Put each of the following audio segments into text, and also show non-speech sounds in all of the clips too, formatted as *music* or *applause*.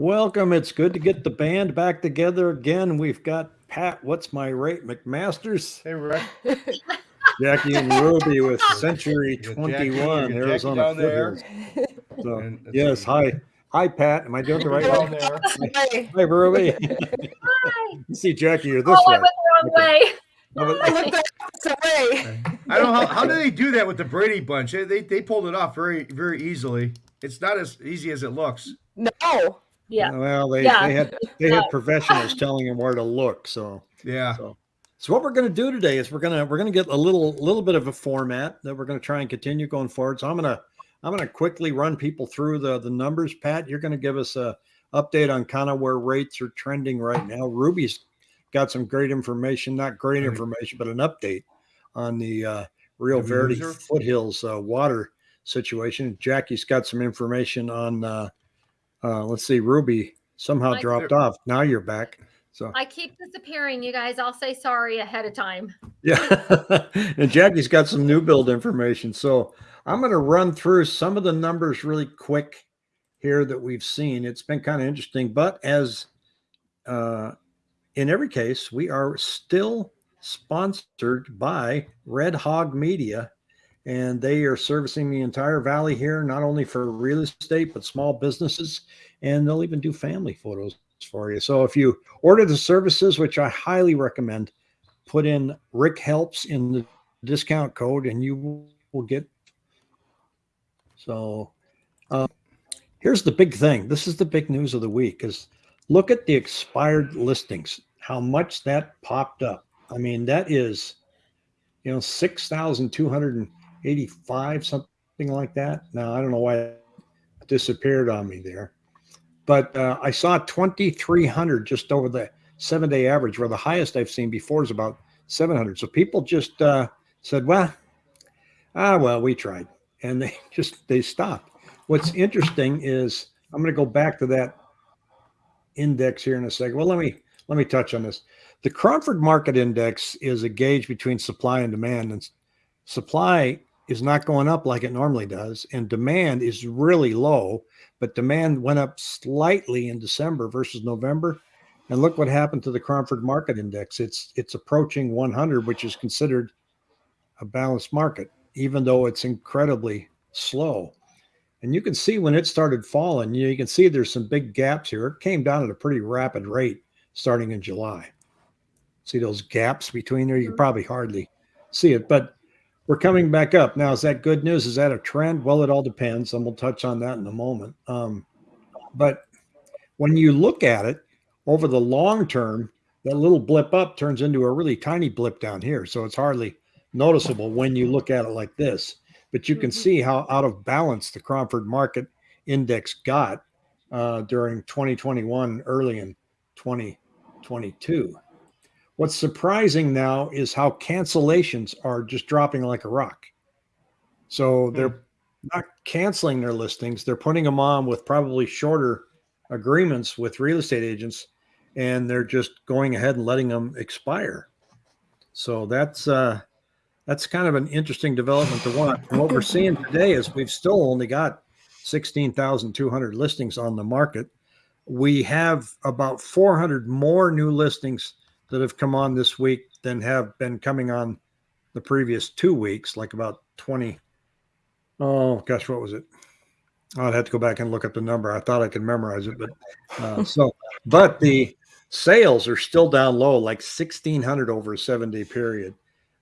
Welcome. It's good to get the band back together again. We've got Pat, what's my rate, McMasters, Hey, Rick. *laughs* Jackie and Ruby with Century You 21, Jackie- you got Jackie Arizona down there. So, yes, hi. Hi, Pat. Am I doing the right Down way? there. Hi. Hi, Ruby. Hi. *laughs* See, Jackie, you're this oh, I way. went the wrong way. I looked the opposite way. I don't know how, how do they do that with the Brady bunch. They, they they pulled it off very very easily. It's not as easy as it looks. No. Yeah. Well, they, Yeah. they had they had professionals telling them where to look. So Yeah. So, so what we're going to do today is we're going to we're going to get a little little bit of a format that we're going to try and continue going forward. So I'm going to I'm going to quickly run people through the the numbers. Pat, you're going to give us a update on kind of where rates are trending right now. Ruby's got some great information, not great Right. information, but an update on the uh, Rio The Verde foothills uh, water situation. Jackie's got some information on. Uh, uh, let's see, Ruby somehow Like- dropped off. Now you're back. So I keep disappearing, you guys. I'll say sorry ahead of time. Yeah. *laughs* and Jackie's got some new build information. So I'm going to run through some of the numbers really quick here that we've seen. It's been kind of interesting, but as uh, in every case, we are still sponsored by Red Hog Media, and they are servicing the entire valley here, not only for real estate, but small businesses, and they'll even do family photos for you. So if you order the services, which I highly recommend, put in Rick helps in the discount code and you will get. So uh, here's the big thing. This is the big news of the week is look at the expired listings, how much that popped up. I mean, that is, you know, 6,285, something like that. Now, I don't know why it disappeared on me there, but uh, I saw 2,300 just over the seven day average, where the highest I've seen before is about 700. So people just uh, said, well, ah, well, we tried. And they *laughs* just, they stopped. What's interesting is I'm going to go back to that index here in a second. Well, let me, let me touch on this. The Cromford Market Index is a gauge between supply and demand, and supply is not going up like it normally does, and demand is really low. But demand went up slightly in December versus November, and look what happened to the Cromford Market Index. It's it's approaching 100, which is considered a balanced market, even though it's incredibly slow. And you can see when it started falling, you, you can see there's some big gaps here. It came down at a pretty rapid rate starting in July. See those gaps between there? You can Mhm. probably hardly see it, but we're coming back up. Now, is that good news? Is that a trend? Well, it all depends, and we'll touch on that in a moment. Um, but when you look at it over the long term, that little blip up turns into a really tiny blip down here. So it's hardly noticeable when you look at it like this. But you can Mhm. see how out of balance the Cromford Market Index got uh, during 2021, early in 2022. What's surprising now is how cancellations are just dropping like a rock. So they're not canceling their listings, they're putting them on with probably shorter agreements with real estate agents and they're just going ahead and letting them expire. So that's uh that's kind of an interesting development to watch. And what we're seeing today is we've still only got 16,200 listings on the market. We have about 400 more new listings that have come on this week than have been coming on the previous two weeks, like about 20. Oh gosh, what was it? I'd have to go back and look up the number. I thought I could memorize it, but uh, *laughs* so, but the sales are still down low, like 1600 over a seven day period,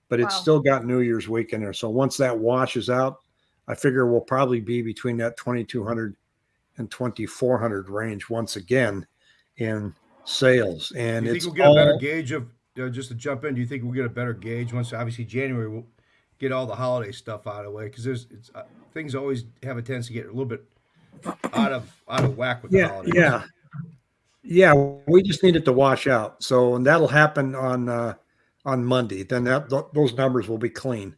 but it's Wow. still got New Year's week in there. So once that washes out, I figure we'll probably be between that 2200 and 2400 range once again in sales. And you it's think we'll get a better gauge of uh, just to jump in? Do you think we'll get a better gauge once obviously January we'll get all the holiday stuff out of the way because there's it's, uh, things always have a tendency to get a little bit out of out of whack with the yeah, holidays. yeah, yeah. We just need it to wash out. So, and that'll happen on uh, on Monday. Then that th- those numbers will be clean.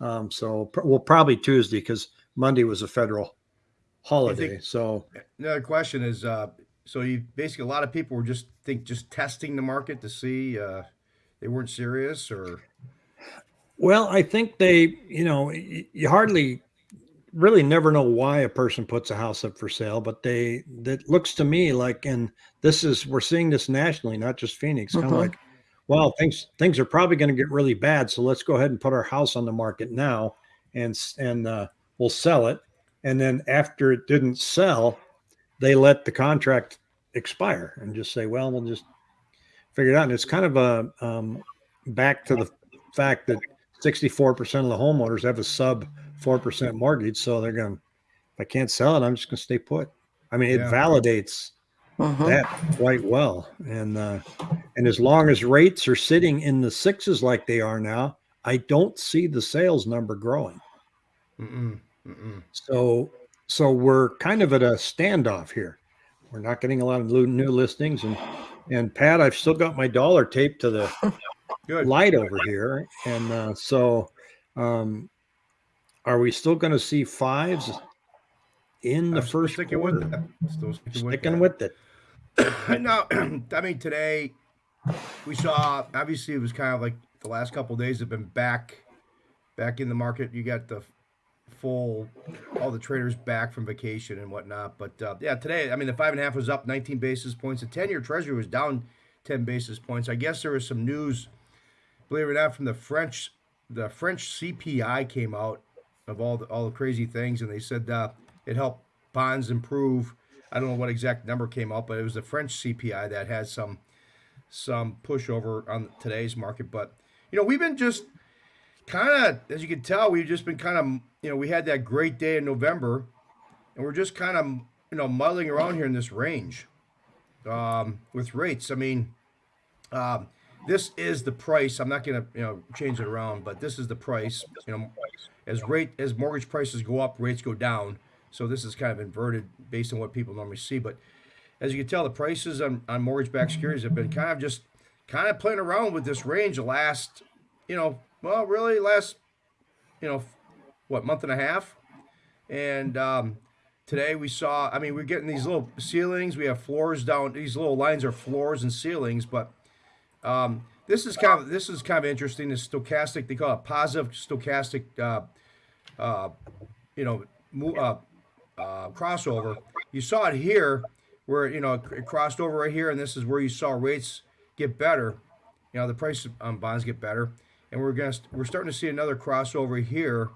Um, so, pr- well, probably Tuesday because Monday was a federal holiday. think- so, Another question is, uh, so you basically a lot of people were just think just testing the market to see uh, they weren't serious or well, I think they, you know, you hardly really never know why a person puts a house up for sale, but they that looks to me like, and this is we're seeing this nationally, not just Phoenix. Kind of Mhm. like, well, things things are probably going to get really bad, so let's go ahead and put our house on the market now, and and uh, we'll sell it. And then after it didn't sell, they let the contract expire and just say, well, we'll just figure it out. And it's kind of a um, back to the fact that 64% of the homeowners have a sub 4% mortgage. So they're going, if I can't sell it, I'm just going to stay put. I mean, it Yeah. validates Mhm. that quite well. And, uh, and as long as rates are sitting in the sixes like they are now, I don't see the sales number growing. Mm-mm, mm-mm. So, so we're kind of at a standoff here. We're not getting a lot of new new listings, and and Pat, I've still got my dollar taped to the *laughs* Good. light over here, and uh, so um, are we still going to see fives in the I'm first sticking quarter? with that. Still sticking with Sticking that. with it. no, *clears throat* I mean today we saw obviously it was kind of like the last couple of days have been back back in the market. You got the full all the traders back from vacation and whatnot. But uh, yeah, today I mean the five and a half was up 19 basis points. The 10 year treasury was down 10 basis points. I guess there was some news, believe it or not, from the French the French CPI came out of all the all the crazy things and they said uh, it helped bonds improve. I don't know what exact number came out, but it was the French CPI that had some some pushover on today's market. But you know, we've been just kind of, as you can tell, we've just been kind of, you know, we had that great day in November, and we're just kind of, you know, muddling around here in this range um, with rates. I mean, um, this is the price. I'm not going to, you know, change it around, but this is the price. You know, as rate as mortgage prices go up, rates go down. So this is kind of inverted based on what people normally see. But as you can tell, the prices on, on mortgage-backed securities have been kind of just kind of playing around with this range the last, you know, well, really last, you know, what month and a half, and um, today we saw. I mean, we're getting these little ceilings. We have floors down. These little lines are floors and ceilings, but um, this is kind of this is kind of interesting. The stochastic, they call it positive stochastic, uh, uh, you know, uh, uh, crossover. You saw it here, where you know it crossed over right here, and this is where you saw rates get better. You know, the price on bonds get better, and we're gonna we're starting to see another crossover here.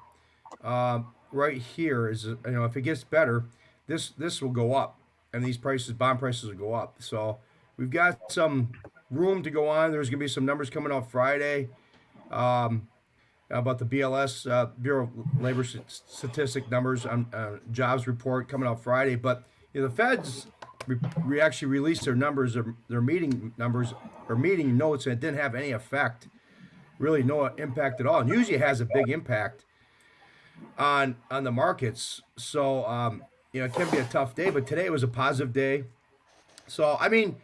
Um, right here is you know if it gets better, this this will go up, and these prices bond prices will go up. So we've got some room to go on. There's gonna be some numbers coming out Friday. Um, about the BLS uh, Bureau of Labor St- Statistic numbers on uh, jobs report coming out Friday. But you know, the Feds re- actually released their numbers, their, their meeting numbers or meeting notes, and it didn't have any effect, really no impact at all. And usually has a big impact on on the markets. So um, you know, it can be a tough day, but today was a positive day. So I mean,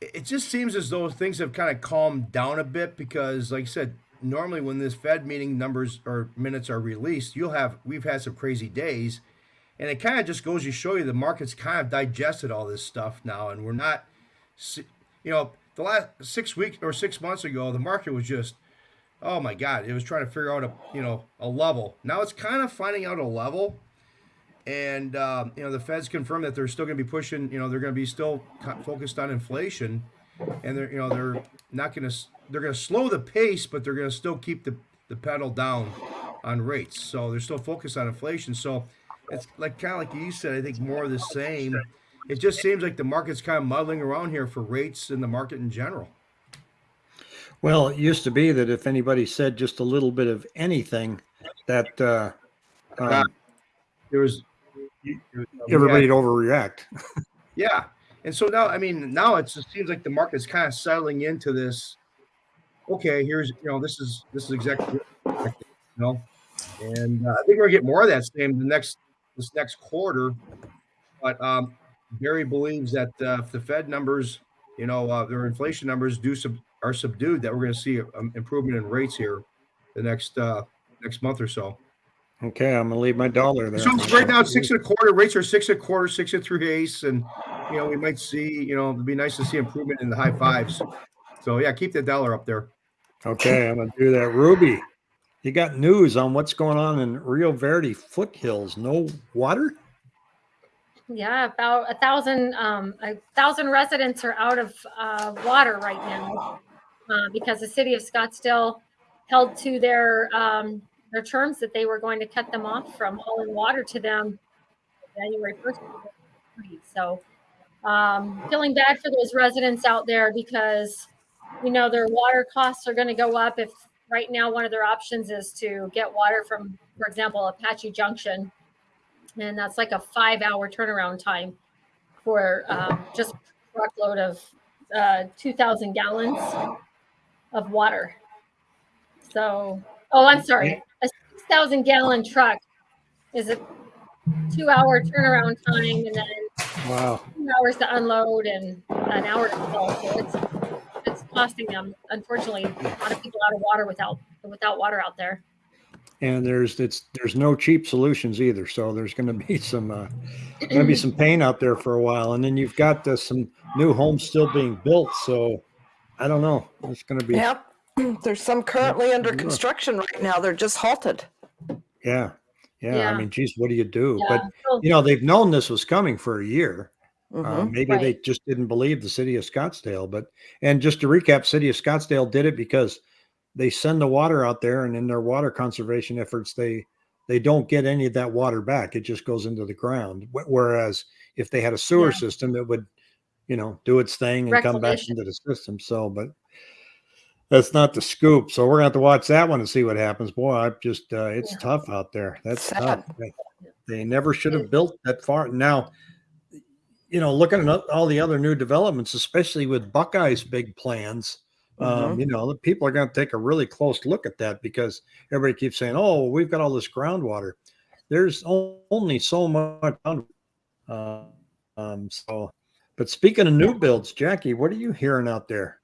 it just seems as though things have kind of calmed down a bit because, like I said, normally when this Fed meeting numbers or minutes are released, you'll have we've had some crazy days, and it kind of just goes to show you the market's kind of digested all this stuff now, and we're not, you know, the last six weeks or six months ago, the market was just, oh my god, it was trying to figure out a you know a level. Now it's kind of finding out a level. And um, you know the Fed's confirmed that they're still going to be pushing. You know they're going to be still focused on inflation, and they're you know they're not going to they're going to slow the pace, but they're going to still keep the the pedal down on rates. So they're still focused on inflation. So it's like kind of like you said. I think more of the same. It just seems like the market's kind of muddling around here for rates and the market in general. Well, it used to be that if anybody said just a little bit of anything, that uh, um, There was you- you- we everybody'd had- overreact. *laughs* Yeah. And so now, I mean, now it's, just seems like the market's kind of settling into this. Okay, here's you know this is this is exactly you know, and uh, I think we're gonna get more of that same the next this next quarter. But um, Barry believes that uh, if the Fed numbers, you know, uh, their inflation numbers do sub, are subdued, that we're going to see an improvement in rates here the next uh, next month or so. Okay, I'm gonna leave my dollar there. So right now it's six and a quarter. Rates are six and a quarter, six and three eighths, and you know we might see. You know, it'd be nice to see improvement in the high fives. So yeah, keep the dollar up there. Okay, I'm gonna do that. Ruby, you got news on what's going on in Rio Verde foothills. No water? Yeah, about a thousand, um, a thousand residents are out of uh, water right now uh, because the city of Scottsdale held to their um, their terms that they were going to cut them off from hauling water to them January first. So, um, feeling bad for those residents out there because you know their water costs are going to go up if right now one of their options is to get water from, for example, Apache Junction and that's like a five hour turnaround time for um, just a truckload of uh, 2,000 gallons of water. So, oh, I'm sorry, a 6,000 gallon truck is a two hour turnaround time and then Wow. two hours to unload and an hour to fill. So it's it's costing them, unfortunately, a lot of people out of water without without water out there. And there's it's there's no cheap solutions either. So there's going to be some uh, going to be some pain out there for a while. And then you've got uh, some new homes still being built. So I don't know. It's going to be Yep. *clears throat* There's some currently under construction right now. They're just halted. yeah. Yeah, I mean, geez, what do you do? Yeah. But you know, they've known this was coming for a year. Mhm. Uh, maybe they just didn't believe the city of Scottsdale. But and just to recap, city of Scottsdale did it because they send the water out there, and in their water conservation efforts, they they don't get any of that water back. It just goes into the ground. Whereas if they had a sewer Yeah. system, it would, you know, do its thing and come back into the system. So, but that's not the scoop. So we're gonna have to watch that one and see what happens. Boy, I just uh, it's Yeah. tough out there. That's Sad. tough. They, they never should have built that far. Now, you know, looking at all the other new developments, especially with Buckeye's big plans, um, you know, the people are going to take a really close look at that because everybody keeps saying, "Oh, we've got all this groundwater." There's only so much. Uh, um, so, but speaking of new builds, Jackie, what are you hearing out there?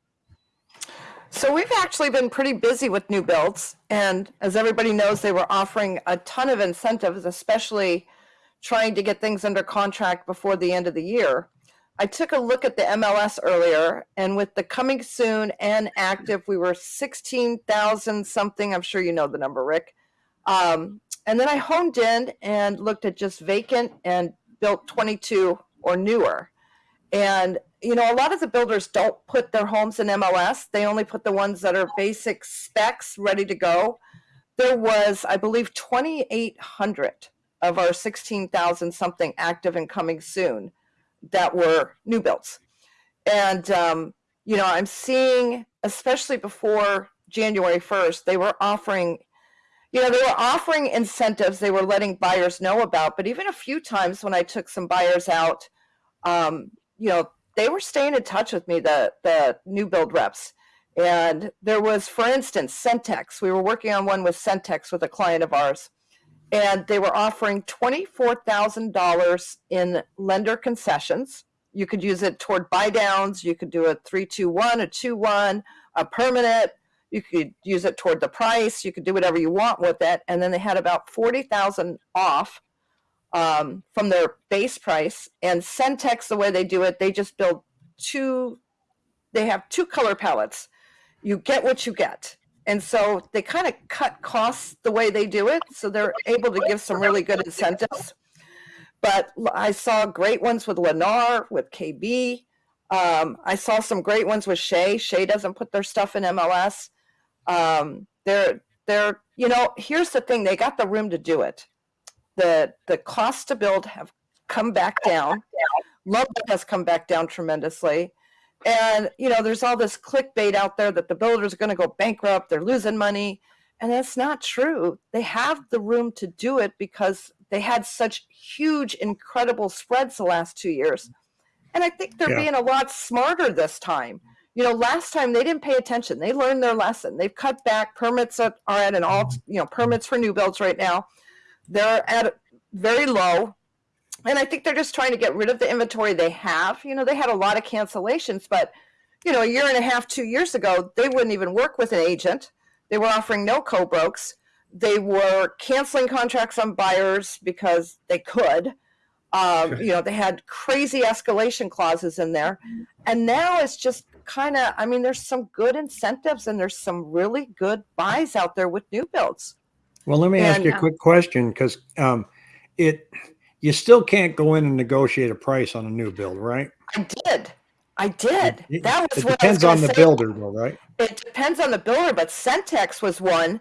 So we've actually been pretty busy with new builds. And as everybody knows, they were offering a ton of incentives, especially trying to get things under contract before the end of the year. I took a look at the MLS earlier, and with the coming soon and active, we were 16,000 something. I'm sure you know the number, Rick. Um, and then I honed in and looked at just vacant and built 22 or newer. And you know, a lot of the builders don't put their homes in MLS. They only put the ones that are basic specs ready to go. There was, I believe, 2,800 of our 16,000 something active and coming soon that were new builds. And, um, you know, I'm seeing, especially before January 1st, they were offering, you know, they were offering incentives they were letting buyers know about. But even a few times when I took some buyers out, um, you know, they were staying in touch with me, the the new build reps. And there was, for instance, Centex. We were working on one with Centex with a client of ours, and they were offering twenty four thousand dollars in lender concessions. You could use it toward buy downs. You could do a three two one, a two one, a permanent. You could use it toward the price. You could do whatever you want with it. And then they had about forty thousand off um, from their base price. And Centex, the way they do it, they just build two. They have two color palettes. You get what you get, and so they kind of cut costs the way they do it. So they're able to give some really good incentives. But I saw great ones with Lennar, with KB. Um, I saw some great ones with Shea. Shea doesn't put their stuff in MLS. Um, they're they're you know here's the thing they got the room to do it the the cost to build have come back down. Lumber has come back down tremendously. And you know, there's all this clickbait out there that the builders are going to go bankrupt, they're losing money, and that's not true. They have the room to do it because they had such huge incredible spreads the last 2 years. And I think they're Yeah. being a lot smarter this time. You know, last time they didn't pay attention. They learned their lesson. They've cut back permits are at an all, you know, permits for new builds right now they're at very low. And i think they're just trying to get rid of the inventory they have. You know they had a lot of cancellations but you know a year and a half two years ago they wouldn't even work with an agent. They were offering no co-brokes they were canceling contracts on buyers because they could. Um, *laughs* you know, they had crazy escalation clauses in there. And now it's just kind of, I mean, there's some good incentives and there's some really good buys out there with new builds. Well, let me ask you a quick question because um, it you still can't go in and negotiate a price on a new build, right? I did. I did. It- That was it what depends on the say. builder, though, right? it depends on the builder, but Centex was one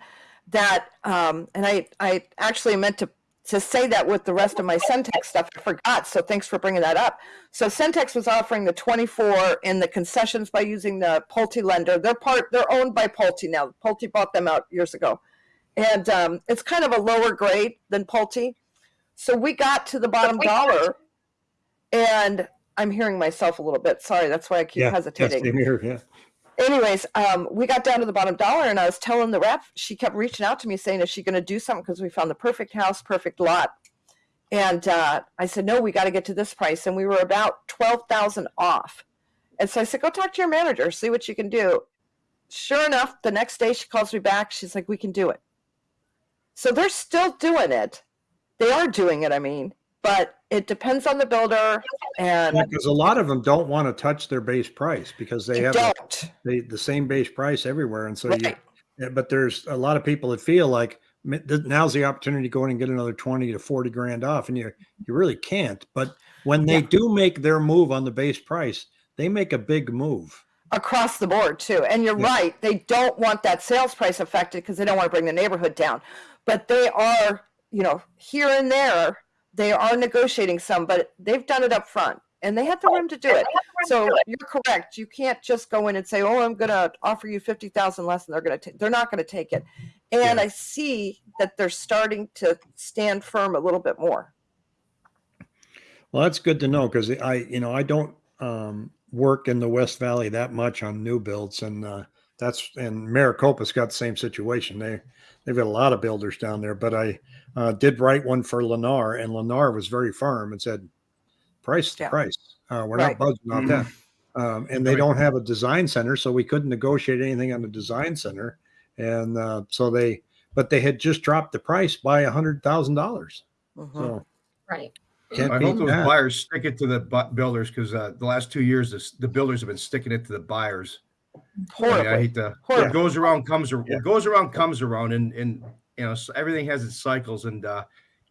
that, um, and I, I actually meant to, to say that with the rest of my Centex stuff. I forgot. So thanks for bringing that up. So Centex was offering the 24 in the concessions by using the Pulte lender. They're part, they're owned by Pulte now. Pulte bought them out years ago. And um, it's kind of a lower grade than Pulte. So we got to the bottom dollar and I'm hearing myself a little bit. Sorry. That's why I keep Yeah, hesitating same here, yeah. anyways, um, we got down to the bottom dollar, and I was telling the rep, she kept reaching out to me saying, "Is she going to do something?" Because we found the perfect house, perfect lot. And uh, I said, "No, we got to get to this price." And we were about twelve thousand off. And so I said, "Go talk to your manager, see what you can do." Sure enough, the next day she calls me back. She's like, "We can do it." So they're still doing it. They are doing it. I mean, but it depends on the builder, and Because a lot of them don't want to touch their base price because they you have the, don't. the, same base price everywhere, and so you. Right. yeah, But there's a lot of people that feel like now's the opportunity to go in and get another twenty to forty grand off, and you you really can't. But when they Yeah. do make their move on the base price, they make a big move. across the board too. And you're Yeah. right, they don't want that sales price affected because they don't want to bring the neighborhood down. But they are, you know, here and there, they are negotiating some, but they've done it up front and they have the room to do it. So you're correct. You can't just go in and say, "Oh, I'm going to offer you 50,000 less," and they're going to they're not going to take it. And Yeah. I see that they're starting to stand firm a little bit more. Well, that's good to know because I, you know, I don't um, work in the West Valley that much on new builds, and uh, that's and Maricopa's got the same situation. They they've got a lot of builders down there, but I uh, did write one for Lennar, and Lennar was very firm and said, "Price, Yeah. price. Uh, we're Right. not budging off that." Um, and they Right. don't have a design center, so we couldn't negotiate anything on the design center, and uh, so they, but they had just dropped the price by a hundred thousand dollars. Mhm. So Right. can't I hope those that. buyers stick it to the bu- builders because uh, the last two years, this, the builders have been sticking it to the buyers. I, mean, I hate to. Horrible. What goes around comes around. Yeah. Goes around comes around, and and you know everything has its cycles. And uh,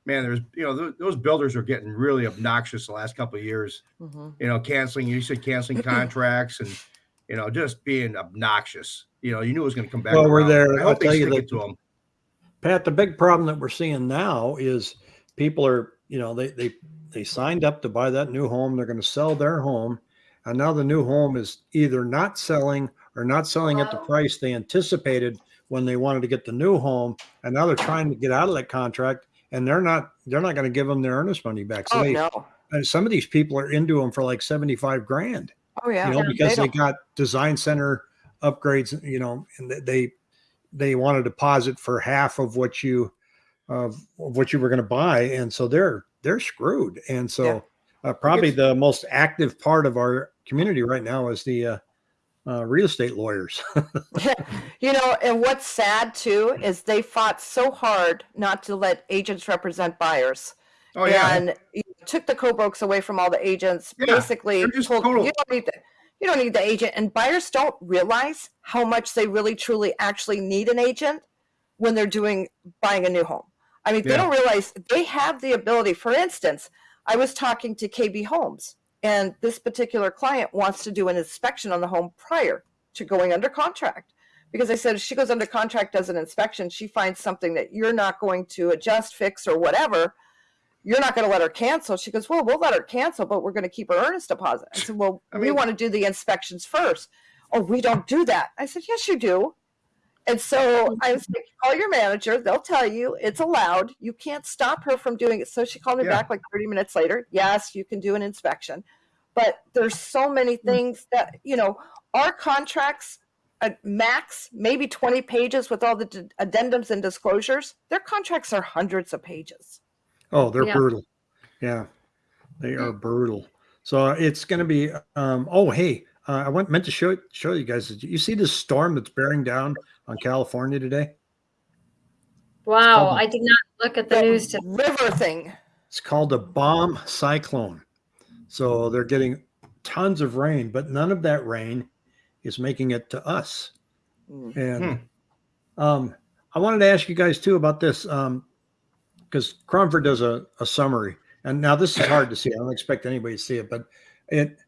man, there's you know th- those builders are getting really obnoxious the last couple of years. Mhm. You know, canceling. You said canceling *clears throat* contracts and you know just being obnoxious. You know, you knew it was going to come back. Well, we're there. I I'll they tell you that- to them. Pat, the big problem that we're seeing now is people are, you know, they they they signed up to buy that new home. They're going to sell their home, and now the new home is either not selling or not selling at the price they anticipated when they wanted to get the new home, and now they're trying to get out of that contract, and they're not they're not going to give them their earnest money back. So Oh they, no. and some of these people are into them for like seventy five grand Oh yeah. you know, because they don't- got design center upgrades, you know, and they they want a deposit for half of what you of of what you were going to buy, and so they're they're screwed. And so uh, probably the most active part of our community right now is the uh, uh, real estate lawyers. *laughs* *laughs* you know, and what's sad too is they fought so hard not to let agents represent buyers. Oh yeah. And took the co-brokes away from all the agents. Yeah, basically told total- you don't need the you don't need the agent. And buyers don't realize how much they really truly actually need an agent when they're doing buying a new home. I mean, they don't realize they have the ability. For instance, I was talking to KB Homes, and this particular client wants to do an inspection on the home prior to going under contract. Because I said if she goes under contract, does an inspection, she finds something that you're not going to adjust, fix, or whatever. You're not going to let her cancel. She goes, Well, we'll let her cancel, but we're going to keep her earnest deposit. I said, Well, I we want to do the inspections first. Oh, we don't do that. I said, Yes, you do. And so I was like, call your manager. They'll tell you it's allowed. You can't stop her from doing it. So she called me Yeah. back like 30 minutes later. Yes, you can do an inspection. But there's so many Hmm. things that, you know, our contracts at max, maybe 20 pages with all the d- addendums and disclosures. Their contracts are hundreds of pages. oh, they're Yeah. brutal. Yeah, they are brutal. So it's going to be. Um, oh, hey, uh, I went meant to show show you guys. Did you see this storm that's bearing down on California today? Wow. I did not look at the That news. To, river thing. It's called a bomb cyclone. So they're getting tons of rain, but none of that rain is making it to us. Mm. And um, I wanted to ask you guys too about this because Cromford does a, a summary. And now this is hard to see. I don't expect anybody to see it, but it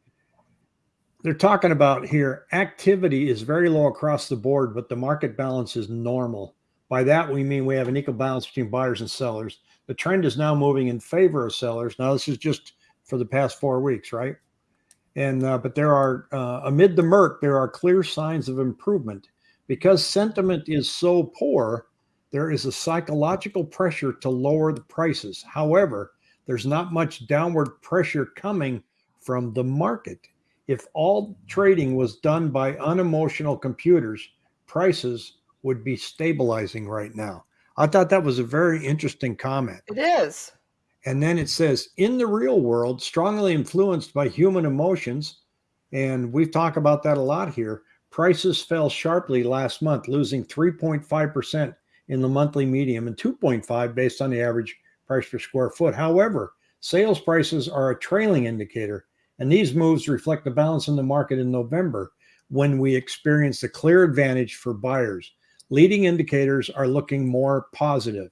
they're talking about here activity is very low across the board, but the market balance is normal. By that we mean we have an equal balance between buyers and sellers. The trend is now moving in favor of sellers. Now this is just for the past four weeks, right? And uh, but there are uh, amid the murk, there are clear signs of improvement because sentiment is so poor. There is a psychological pressure to lower the prices. However, there's not much downward pressure coming from the market. If all trading was done by unemotional computers, prices would be stabilizing right now. I thought that was a very interesting comment. It is. And then it says, in the real world, strongly influenced by human emotions, and we've talked about that a lot here, prices fell sharply last month, losing 3.5% in the monthly medium and 2.5 based on the average price per square foot. However, sales prices are a trailing indicator, and these moves reflect the balance in the market in November when we experienced a clear advantage for buyers. Leading indicators are looking more positive.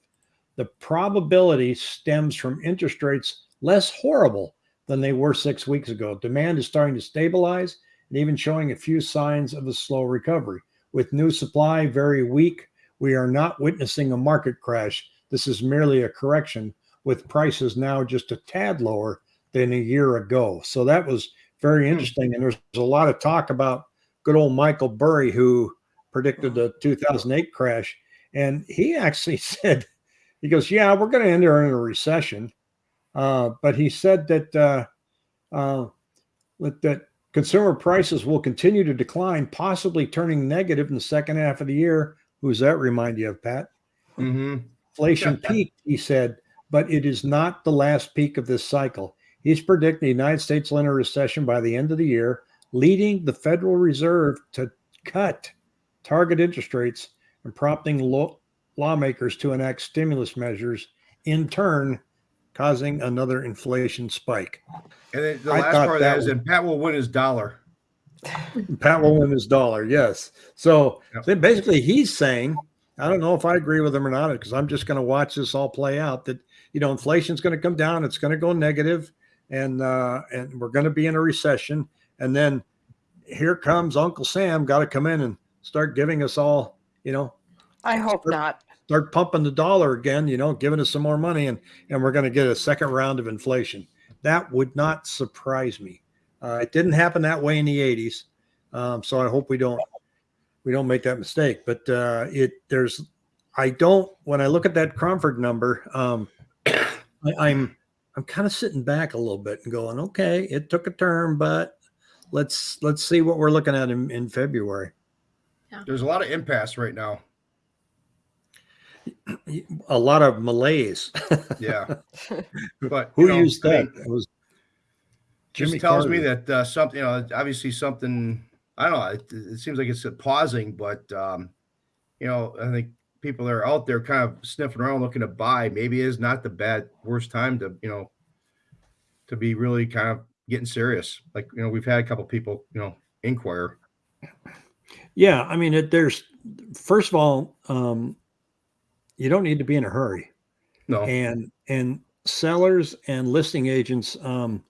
The probability stems from interest rates less horrible than they were six weeks ago. Demand is starting to stabilize and even showing a few signs of a slow recovery. With new supply very weak, we are not witnessing a market crash. This is merely a correction with prices now just a tad lower than a year ago. So that was very interesting. And there's a lot of talk about good old Michael Burry, who predicted the 2008 crash. And he actually *laughs* said, he goes, Yeah, we're going to enter in a recession. Uh, but he said that, uh, uh, that consumer prices will continue to decline, possibly turning negative in the second half of the year. Who's that remind you of, Pat? Mm-hmm. Inflation peaked, he said, but it is not the last peak of this cycle. He's predicting the United States will enter a recession by the end of the year, leading the Federal Reserve to cut target interest rates and prompting law- lawmakers to enact stimulus measures, in turn, causing another inflation spike. And the last part of that is, and Pat will win his dollar. Pat will win his dollar. Yes. So Yep. then basically, he's saying, I don't know if I agree with him or not, because I'm just going to watch this all play out. That you know, inflation's going to come down, it's going to go negative, and uh, and we're going to be in a recession. And then here comes Uncle Sam, got to come in and start giving us all, you know, I hope Sure. not. start pumping the dollar again, you know, giving us some more money, and and we're going to get a second round of inflation. That would not surprise me. Uh, it didn't happen that way in the '80s, um, so I hope we don't we don't make that mistake. But uh, it there's I don't when I look at that Cromford number, um, *coughs* I, I'm I'm kind of sitting back a little bit and going, okay, it took a turn, but let's let's see what we're looking at in, in February. There's a lot of impasse right now. A lot of malaise. Yeah. *laughs* But Who you know, used I that? mean, it was just tells me that uh, something, you know, obviously something. I don't know. It, it seems like it's a pausing, but um, you know, I think people that are out there kind of sniffing around looking to buy. Maybe is not the bad worst time to you know to be really kind of getting serious. Like you know, we've had a couple people you know inquire. Yeah, I mean, it, there's first of all, um, you don't need to be in a hurry, No, and and sellers and listing agents um,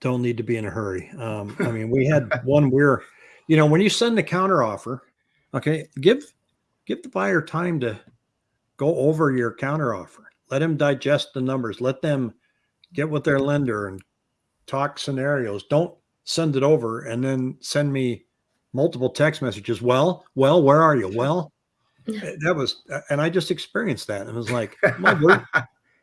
don't need to be in a hurry. Um, I mean, we had *laughs* one where, you know, when you send the counter offer, okay, give give the buyer time to go over your counter offer. Let them digest the numbers. Let them get with their lender and talk scenarios. Don't send it over and then send me multiple text messages. Well, well, where are you? Well, eh, that was, and I just experienced that. And it was like, *laughs* my word,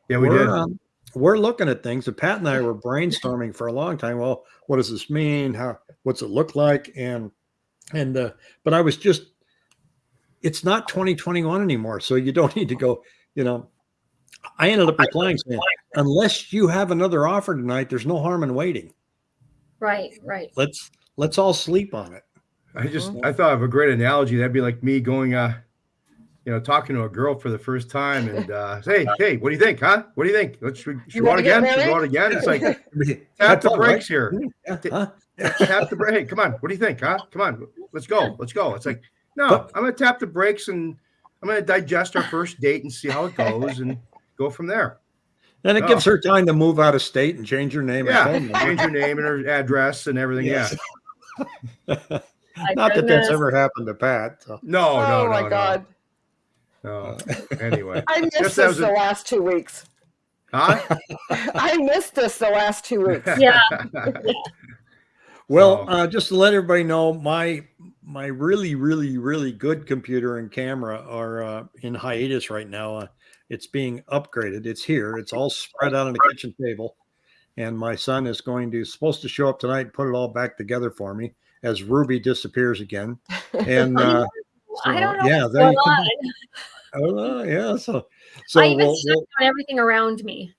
yeah, we we're, did. um, we're looking at things. And Pat and I were brainstorming for a long time. Well, what does this mean? How, what's it look like? And, and, uh, but I was just, it's not 2021 anymore. So you don't need to go, you know, I ended up replying saying, unless you have another offer tonight, there's no harm in waiting. Right, right. Let's, let's all sleep on it. I just Mhm. I thought of a great analogy. That'd be like me going uh you know, talking to a girl for the first time and uh, *laughs* say, hey, what do you think, huh? What do you think? Let's should we go out wanna again? Should we go again? It's like *laughs* That's tap the all right. brakes here. Yeah, huh? tap the brake. Hey, come on. What do you think, huh? Come on. Let's go. Let's go. It's like, no, But- I'm gonna tap the brakes and I'm gonna digest our first date and see how it goes and go from there. And it Oh. gives her time to move out of state and change her name Yeah. and. Change your name and her address and everything. Yes. *laughs* Yeah. Not that that's ever happened to Pat. So. No, no, oh no, my no, god. no. Anyway. *laughs* I missed Just this was a- the last two weeks. Huh? *laughs* I missed this the last two weeks. Yeah. Well, So- uh, just to let everybody know, my my really, really, really good computer and camera are uh, in hiatus right now. Uh, it's being upgraded. It's here. It's all spread out on the kitchen table, and my son is going to supposed to show up tonight and put it all back together for me as Ruby disappears again. And *laughs* uh, I don't know yeah, there you. *laughs* Oh, yeah, so so I even we'll- everything around me.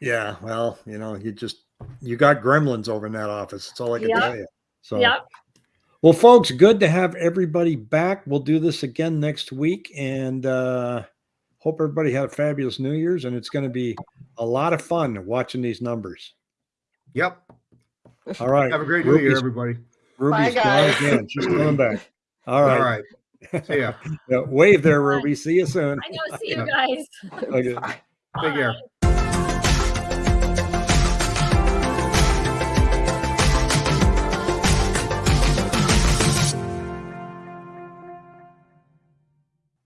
yeah. Well, you know, you just you got gremlins over in that office. That's all I can Yep. tell you. So Yep. Well, folks, good to have everybody back. We'll do this again next week and uh, hope everybody had a fabulous New Year's. And it's going to be a lot of fun watching these numbers. Yep. All right. Have a great new year, Ruby's, everybody. Ruby's gone again. She's coming back. All All right. right. See ya. *laughs* Yeah, wave there, Ruby. See you soon. I know. See you guys. Okay. Take care. Bye.